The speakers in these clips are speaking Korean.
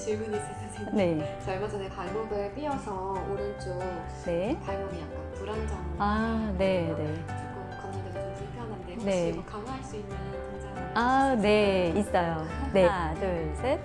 질문이 있어요, 선생님. 네. 저 얼마 전에 발목을 삐어서 오른쪽 네. 발목이 약간 불안정. 아, 네, 네. 조금 걷는데도 좀 불편한데 혹시 네. 뭐 강화할 수 있는 동작? 아, 네, 있어요. 네. 하나, 둘, 셋.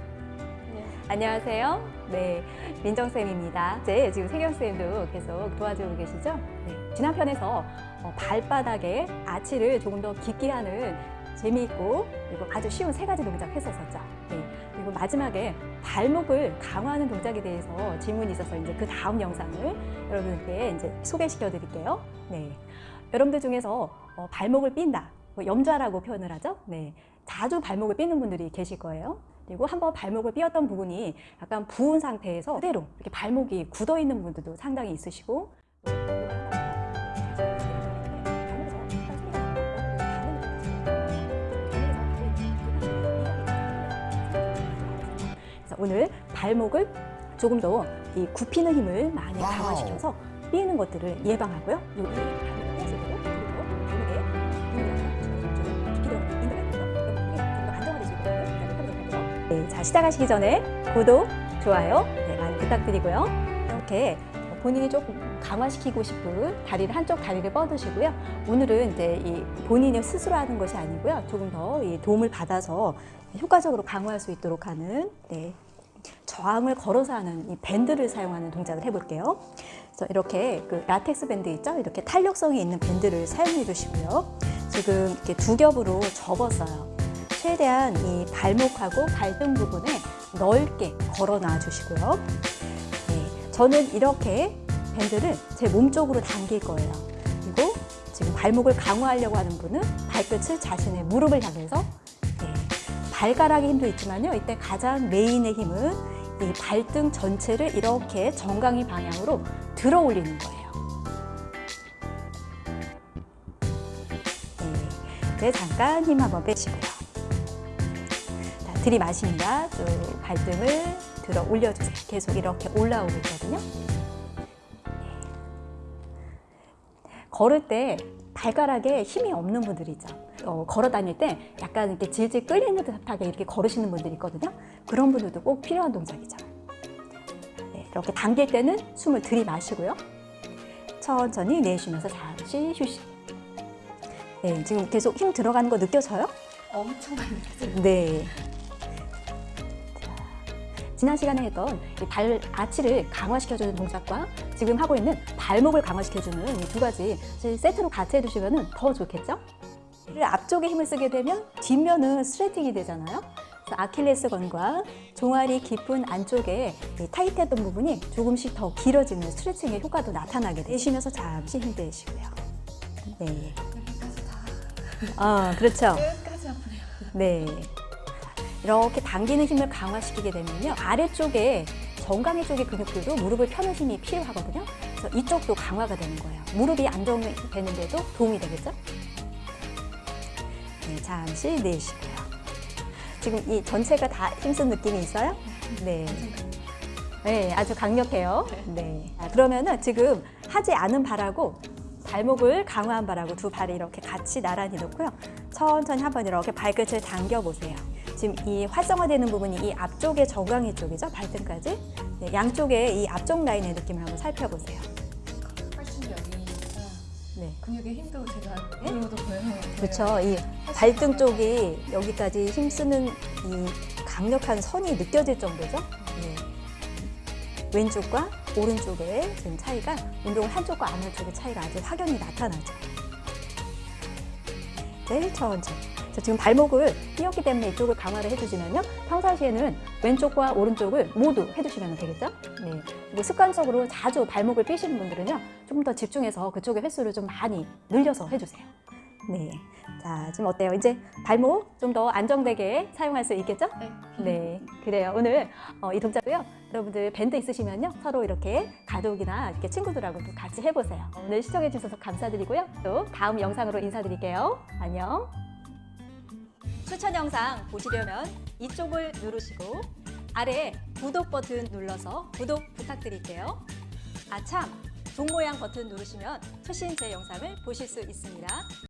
네. 안녕하세요. 네, 민정쌤입니다. 이제 지금 세경쌤도 계속 도와주고 계시죠? 네. 지난 편에서 어, 발바닥에 아치를 조금 더 깊게 하는 재미있고 그리고 아주 쉬운 세 가지 동작 했었었죠. 네. 그리고 마지막에 발목을 강화하는 동작에 대해서 질문이 있어서 이제 그 다음 영상을 여러분께 이제 소개시켜 드릴게요. 네. 여러분들 중에서 어, 발목을 삔다, 뭐 염좌라고 표현을 하죠. 네. 자주 발목을 삐는 분들이 계실 거예요. 그리고 한번 발목을 삐었던 부분이 약간 부은 상태에서 그대로 이렇게 발목이 굳어 있는 분들도 상당히 있으시고 오늘 발목을 조금 더 이 굽히는 힘을 많이 wow. 강화시켜서 삐는 것들을 예방하고요. 요이 발목을 떼어주고 그리고 발목에 근육이 깊이 들어가는 인대가 있거든요. 그럼 그게 좀더 안정화되시거든요. 하도록 네, 자 시작하시기 전에 구독, 좋아요 네, 많이 부탁드리고요. 이렇게 본인이 조금 강화시키고 싶은 다리를 한쪽 다리를 뻗으시고요. 오늘은 이제 이 본인이 스스로 하는 것이 아니고요. 조금 더 이 도움을 받아서 효과적으로 강화할 수 있도록 하는 네, 저항을 걸어서 하는 이 밴드를 사용하는 동작을 해볼게요. 그래서 이렇게 그 라텍스 밴드 있죠? 이렇게 탄력성이 있는 밴드를 사용해 주시고요. 지금 이렇게 두 겹으로 접었어요. 최대한 이 발목하고 발등 부분에 넓게 걸어 놔 주시고요. 네, 저는 이렇게 밴드를 제 몸 쪽으로 당길 거예요. 그리고 지금 발목을 강화하려고 하는 분은 발끝을 자신의 무릎을 향해서 네, 발가락의 힘도 있지만요. 이때 가장 메인의 힘은 이 발등 전체를 이렇게 정강이 방향으로 들어 올리는 거예요. 네, 이제 잠깐 힘 한번 빼시고요. 자, 들이마십니다. 쭉 발등을 들어 올려주세요. 계속 이렇게 올라오고 있거든요. 네. 걸을 때 발가락에 힘이 없는 분들이 있죠. 어, 걸어 다닐 때 약간 이렇게 질질 끌리는 듯하게 이렇게 걸으시는 분들이 있거든요. 그런 분들도 꼭 필요한 동작이죠. 네, 이렇게 당길 때는 숨을 들이마시고요. 천천히 내쉬면서 잠시 휴식. 네, 지금 계속 힘 들어가는 거 느껴져요? 엄청 많이 느껴져요. 네. 자, 지난 시간에 했던 이발 아치를 강화시켜주는 동작과 지금 하고 있는 발목을 강화시켜주는 이 두 가지 세트로 같이 해두시면 더 좋겠죠? 앞쪽에 힘을 쓰게 되면 뒷면은 스트레칭이 되잖아요. 아킬레스건과 종아리 깊은 안쪽에 이 타이트했던 부분이 조금씩 더 길어지는 스트레칭의 효과도 나타나게. 내쉬면서 잠시 힘 빼시고요. 네. 아, 그렇죠. 끝까지 아프네요. 네. 이렇게 당기는 힘을 강화시키게 되면요. 아래쪽에 정강이 쪽의 근육들도 무릎을 펴는 힘이 필요하거든요. 그래서 이쪽도 강화가 되는 거예요. 무릎이 안정되는데도 도움이 되겠죠? 네, 잠시 내쉬고요. 지금 이 전체가 다 힘쓴 느낌이 있어요? 네. 네, 아주 강력해요. 네. 자, 그러면은 지금 하지 않은 발하고 발목을 강화한 발하고 두 발을 이렇게 같이 나란히 놓고요. 천천히 한번 이렇게 발끝을 당겨 보세요. 지금 이 활성화되는 부분이 이 앞쪽의 정강이 쪽이죠. 발등까지. 네, 양쪽의 이 앞쪽 라인의 느낌을 한번 살펴보세요. 훨씬 여기 네. 근육의 힘도 제가 이로도 보여요. 그렇죠. 이 발등 쪽이 여기까지 힘쓰는 이 강력한 선이 느껴질 정도죠. 네. 왼쪽과 오른쪽의 지금 차이가 운동을 한쪽과 안 한쪽의 차이가 아주 확연히 나타나죠. 네, 천천히. 자, 지금 발목을 띄었기 때문에 이쪽을 강화를 해주시면요. 평상시에는 왼쪽과 오른쪽을 모두 해주시면 되겠죠? 네. 그리고 습관적으로 자주 발목을 삐시는 분들은요. 좀 더 집중해서 그쪽의 횟수를 좀 많이 늘려서 해주세요. 네. 자, 지금 어때요? 이제 발목 좀 더 안정되게 사용할 수 있겠죠? 네. 네, 그래요. 오늘 어, 이 동작도요. 여러분들 밴드 있으시면요. 서로 이렇게 가족이나 이렇게 친구들하고 또 같이 해보세요. 오늘 시청해 주셔서 감사드리고요. 또 다음 영상으로 인사드릴게요. 안녕. 추천 영상 보시려면 이쪽을 누르시고 아래 구독 버튼 눌러서 구독 부탁드릴게요. 아참! 종 모양 버튼 누르시면 최신 제 영상을 보실 수 있습니다.